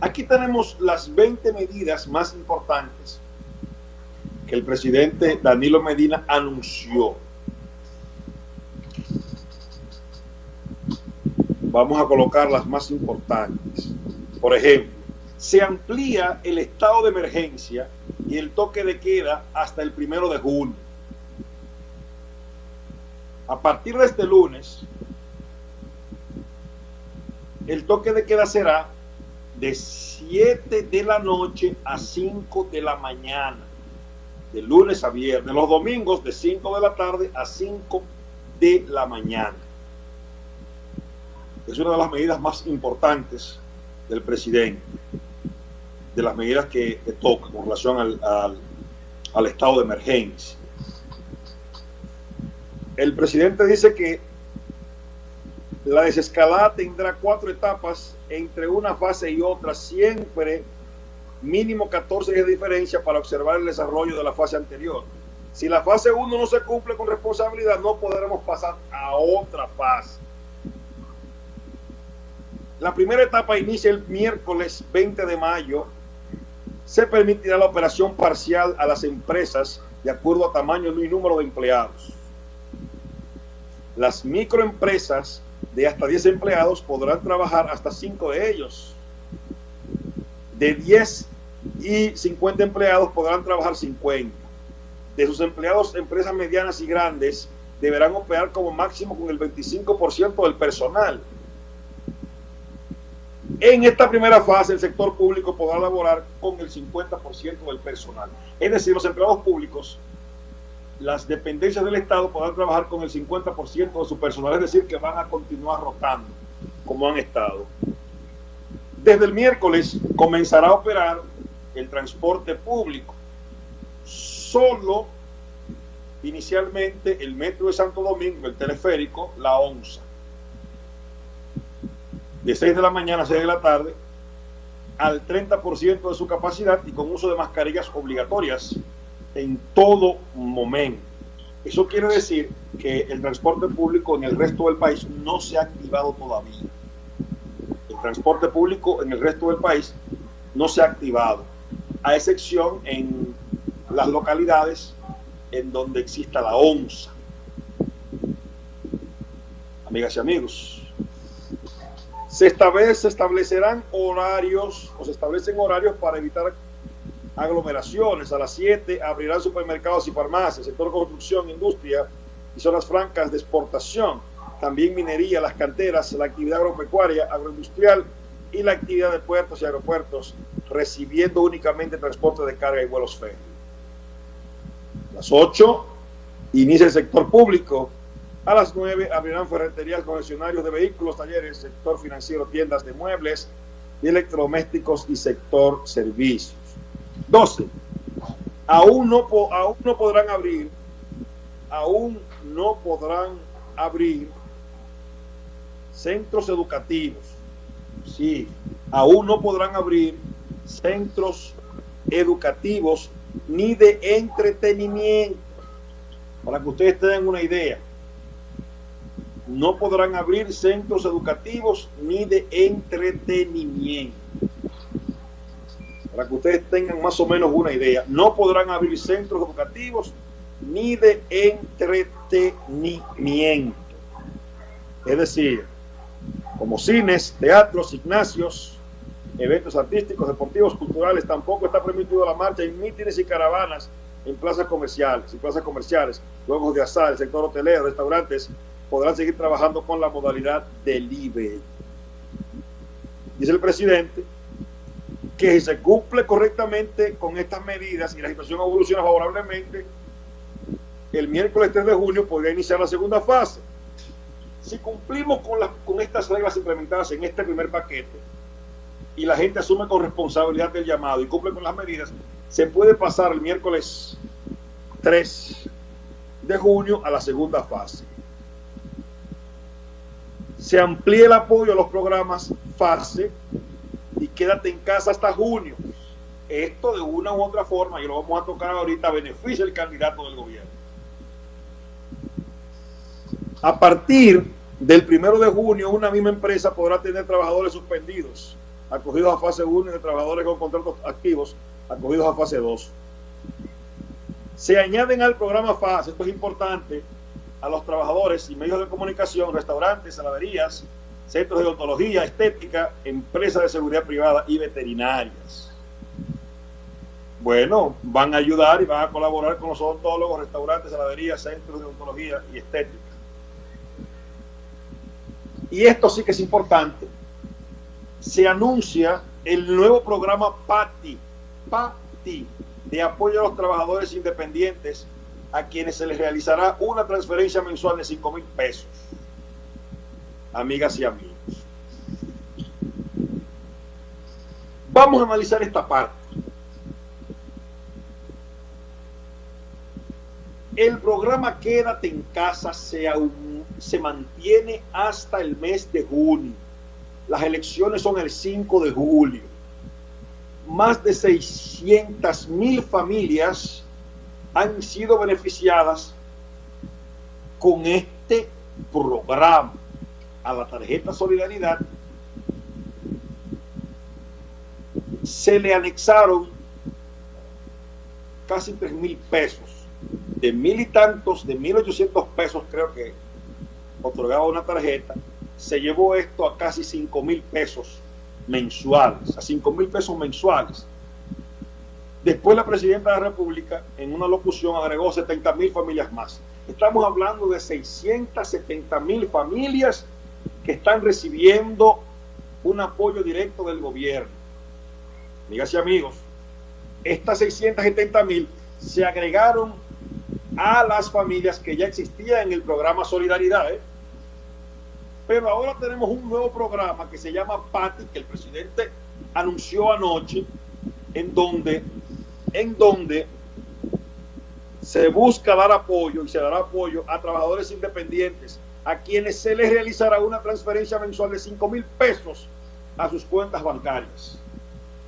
Aquí tenemos las 20 medidas más importantes que el presidente Danilo Medina anunció. Vamos a colocar las más importantes. Por ejemplo, se amplía el estado de emergencia y el toque de queda hasta el primero de junio. A partir de este lunes, el toque de queda será de 7 de la noche a 5 de la mañana, de lunes a viernes, los domingos de 5 de la tarde a 5 de la mañana. Es una de las medidas más importantes del presidente, de las medidas que, toca con relación al, al estado de emergencia. El presidente dice que la desescalada tendrá cuatro etapas entre una fase y otra, siempre mínimo 14 de diferencia para observar el desarrollo de la fase anterior. Si la fase 1 no se cumple con responsabilidad, no podremos pasar a otra fase. La primera etapa inicia el miércoles 20 de mayo. Se permitirá la operación parcial a las empresas de acuerdo a tamaño y número de empleados. Las microempresas de hasta 10 empleados podrán trabajar hasta 5 de ellos. De 10 y 50 empleados podrán trabajar 50. De sus empleados, empresas medianas y grandes deberán operar como máximo con el 25% del personal. En esta primera fase, el sector público podrá laborar con el 50% del personal. Es decir, los empleados públicos las dependencias del Estado podrán trabajar con el 50% de su personal, es decir, que van a continuar rotando como han estado. Desde el miércoles comenzará a operar el transporte público. Solo inicialmente el metro de Santo Domingo, el teleférico, la ONSA. De 6 de la mañana a 6 de la tarde, al 30% de su capacidad y con uso de mascarillas obligatorias en todo momento. Eso quiere decir que el transporte público en el resto del país no se ha activado todavía. El transporte público en el resto del país no se ha activado, a excepción en las localidades en donde exista la ONSA. Amigas y amigos, se, establece, se establecerán horarios o se establecen horarios para evitar aglomeraciones. A las 7 abrirán supermercados y farmacias, sector construcción, industria y zonas francas de exportación. También minería, las canteras, la actividad agropecuaria, agroindustrial y la actividad de puertos y aeropuertos, recibiendo únicamente transporte de carga y vuelos férreos. A las 8 inicia el sector público. A las 9 abrirán ferreterías, concesionarios de vehículos, talleres, sector financiero, tiendas de muebles y electrodomésticos y sector servicios. 12. Aún no, aún no podrán abrir, aún no podrán abrir centros educativos. Sí, aún no podrán abrir centros educativos ni de entretenimiento. Para que ustedes tengan una idea, no podrán abrir centros educativos ni de entretenimiento para que ustedes tengan más o menos una idea. No podrán abrir centros educativos ni de entretenimiento. Es decir, como cines, teatros, gimnasios, eventos artísticos, deportivos, culturales, tampoco está permitido la marcha en mítines y caravanas en plazas comerciales y plazas comerciales, juegos de azar, el sector hotelero, restaurantes, podrán seguir trabajando con la modalidad de libre. Dice el presidente que si se cumple correctamente con estas medidas y la situación evoluciona favorablemente, el miércoles 3 de junio podría iniciar la segunda fase. Si cumplimos con, las, con estas reglas implementadas en este primer paquete y la gente asume con responsabilidad del llamado y cumple con las medidas, se puede pasar el miércoles 3 de junio a la segunda fase. Se amplía el apoyo a los programas fase y quédate en casa hasta junio. Esto de una u otra forma, y lo vamos a tocar ahorita, beneficia el candidato del gobierno. A partir del primero de junio, una misma empresa podrá tener trabajadores suspendidos acogidos a fase 1 y de trabajadores con contratos activos acogidos a fase 2. Se añaden al programa FAS, esto es importante, a los trabajadores y medios de comunicación, restaurantes, saladerías, centros de odontología, estética, empresas de seguridad privada y veterinarias. Bueno, van a ayudar y van a colaborar con los odontólogos, restaurantes, saladerías, centros de odontología y estética. Y esto sí que es importante. Se anuncia el nuevo programa PATI, PATI, de apoyo a los trabajadores independientes a quienes se les realizará una transferencia mensual de 5 mil pesos. Amigas y amigos. Vamos a analizar esta parte. El programa Quédate en casa se, se mantiene hasta el mes de junio. Las elecciones son el 5 de julio. Más de 600 mil familias han sido beneficiadas con este programa a la tarjeta Solidaridad. Se le anexaron casi 3 mil pesos de mil y tantos, de mil ochocientos pesos creo que otorgaba una tarjeta, se llevó esto a casi cinco mil pesos mensuales, a cinco mil pesos mensuales. Después la presidenta de la República en una locución agregó 70 mil familias más. Estamos hablando de 670 mil familias que están recibiendo un apoyo directo del gobierno. Amigas y amigos, estas 670 mil se agregaron a las familias que ya existían en el programa Solidaridad. ¿eh? Pero ahora tenemos un nuevo programa que se llama PATI, que el presidente anunció anoche, en donde, en donde se busca dar apoyo y se dará apoyo a trabajadores independientes, a quienes se les realizará una transferencia mensual de 5 mil pesos a sus cuentas bancarias.